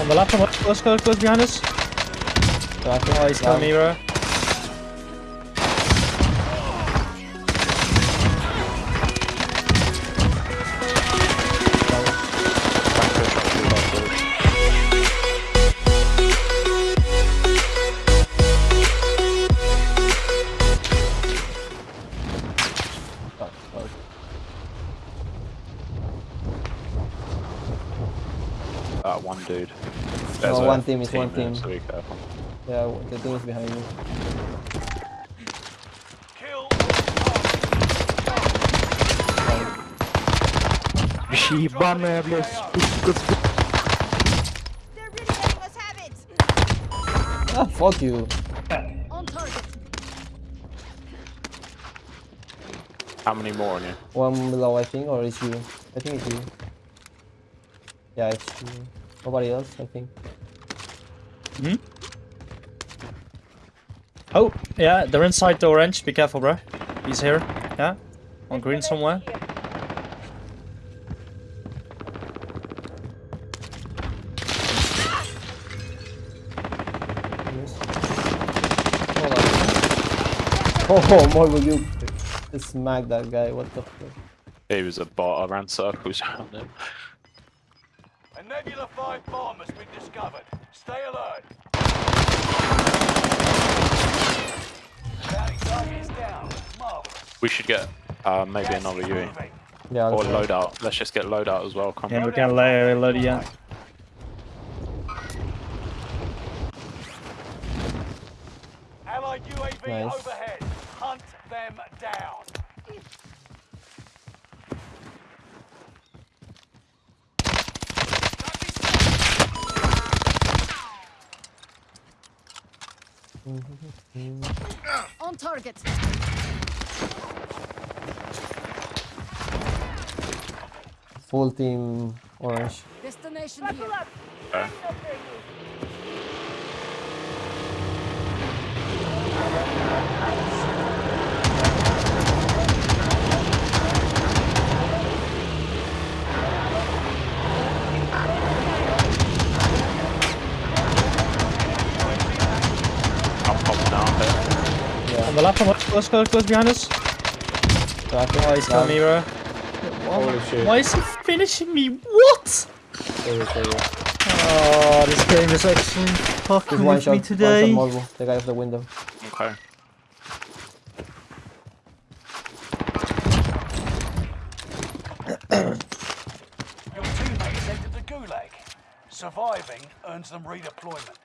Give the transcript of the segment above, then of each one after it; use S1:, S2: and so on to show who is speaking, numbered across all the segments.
S1: On the left, on the left. Close, close, close behind us. Oh, he's killing me, bro.
S2: That one dude.
S3: No,
S2: a
S3: one team is one
S2: there,
S3: team.
S2: So be careful.
S3: Yeah, the team is behind you.
S4: Kill.
S5: Ебаная, блядь,
S6: They're really letting us have it.
S3: Ah, fuck you.
S6: On target.
S2: How many more on you?
S3: One below, I think, or it's you. I think it's you. Yeah, it's you. Nobody else, I think. Hmm?
S1: Oh, yeah, they're inside the orange. Be careful, bro. He's here. Yeah. On green somewhere.
S3: Yes. Hold on. Oh, more will you smack that guy? What the fuck?
S2: He was a bot. I ran circles around him.
S4: A Nebula 5 bomb has been discovered. Stay alert. Target is down.
S2: We should get uh, maybe
S4: Gas
S2: another
S4: is
S2: UE.
S3: Yeah,
S2: Or
S3: let's
S2: loadout. Let's just get loadout as well. Come
S1: Yeah,
S2: on.
S1: we can lay load yeah.
S4: Allied UAV
S3: Nice.
S4: overhead. Hunt them down.
S6: On target.
S3: Full team orange.
S6: Destination here.
S2: Okay. I'm popping out here.
S3: Yeah,
S1: On the left, on the left. Close, close, close behind us. Oh, he's killing me, bro.
S5: Holy shit.
S1: Why is he finishing me? What?
S3: Sorry, sorry.
S1: Oh, this game is actually fucking
S3: Just one
S1: with
S3: shot,
S1: me
S3: one shot
S1: today.
S3: The guy off the window.
S2: Okay.
S4: Your teammates entered the Gulag. Surviving earns them redeployment.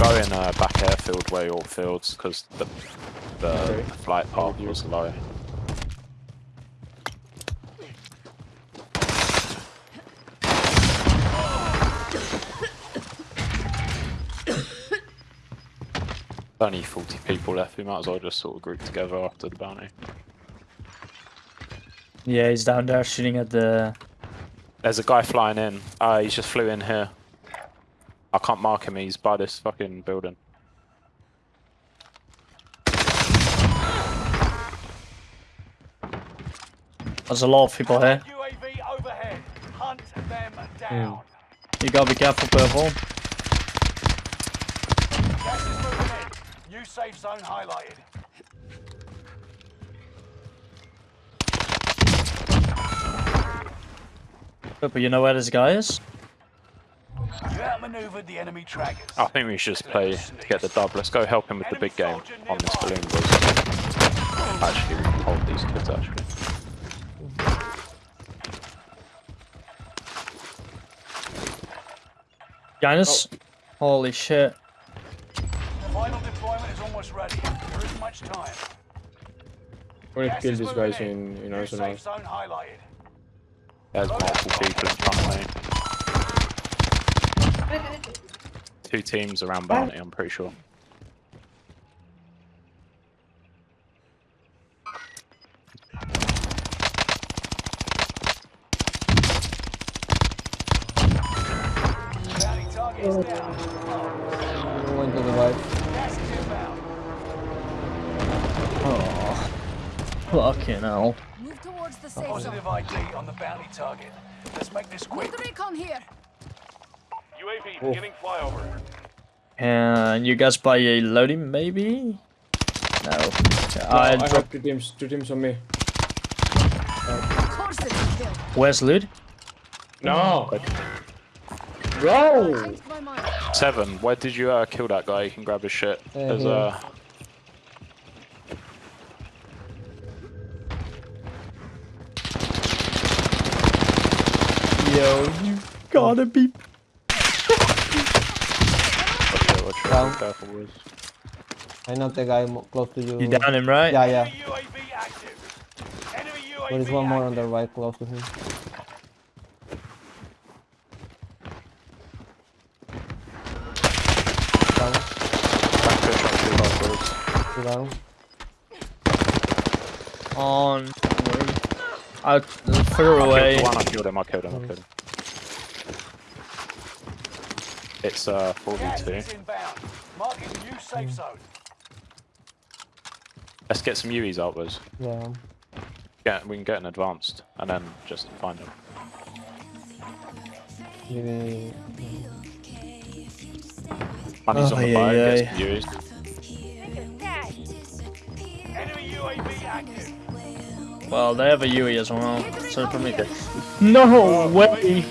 S2: I'm going uh, back airfield where your fields because the the
S5: Okay.
S2: flight path was low. Only 40 people left. We might as well just sort of group together after the bounty.
S1: Yeah, he's down there shooting at the.
S2: There's a guy flying in. Uh, he's just flew in here. I can't mark him. He's by this fucking building.
S1: There's a lot of people here.
S4: UAV overhead. Hunt them down.
S1: You gotta be careful, purple.
S4: Gas is moving in. New safe zone highlighted.
S1: Purple, you know where this guy is?
S4: You outmaneuvered the enemy trackers.
S2: I think we should just play to get the dub. Let's go help him with the big game on this balloon. Boys. Actually, we can hold these kids. Actually,
S1: Behind us? Oh. Holy shit.
S4: Final deployment is almost ready. There isn't much time.
S5: We need to kill these guys in, in
S4: New
S5: Arsenal.
S4: safe zone highlighted.
S2: there's multiple people in front of me. Two teams around bounty. I'm pretty sure.
S4: Bounty target is down.
S3: Going to the right.
S4: Gas is inbound.
S1: Oh. Fucking hell.
S6: Move towards the safe zone.
S4: Positive ID on the bounty target. Let's make this quick.
S6: With recon here.
S4: UAV beginning flyover.
S1: Can you guys buy a loading, maybe? No.
S5: No,
S1: I
S5: I
S1: drop.
S5: have two teams, two teams on me.
S6: Of course it's a kill.
S1: Where's loot?
S5: No! Bro!
S6: Changed my mind.
S2: Seven, where did you uh, kill that guy? You can grab his shit.
S3: Uh,
S2: There's
S3: here.
S2: uh,
S1: Yo, you gotta be.
S3: Down.
S2: Careful, boys.
S3: I know the guy close to you.
S1: You down him, right?
S3: Yeah, yeah.
S4: Enemy UAV active. Enemy UAV
S3: There is one more on the right close to him. Down,
S2: Back push on two last boys.
S3: two down.
S1: On. Out further
S2: I
S1: away.
S2: killed one, I killed him, I killed him, I killed him. It's uh,
S4: Gas
S2: 42.
S4: is inbound. Marking new safe zone.
S2: Let's get some UEs out, boys.
S3: Yeah.
S2: Yeah, we can get an advanced and then just find them.
S3: Maybe.
S2: Money's
S1: Oh,
S2: on the
S1: yeah,
S2: boat,
S1: yeah.
S2: get some UEs.
S4: Enemy UAV active.
S1: Well, they have a UE as well, so probably. No way!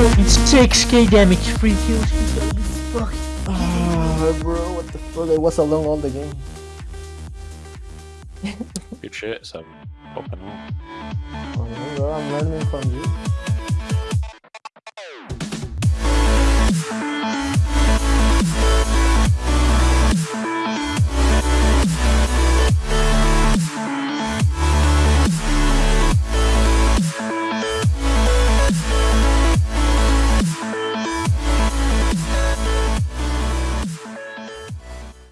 S1: 2.6k damage, free kills.
S3: Ah, bro, what the fuck? I was alone all the game.
S2: Good shit, so popping on.
S3: Oh, bro, I'm learning from you.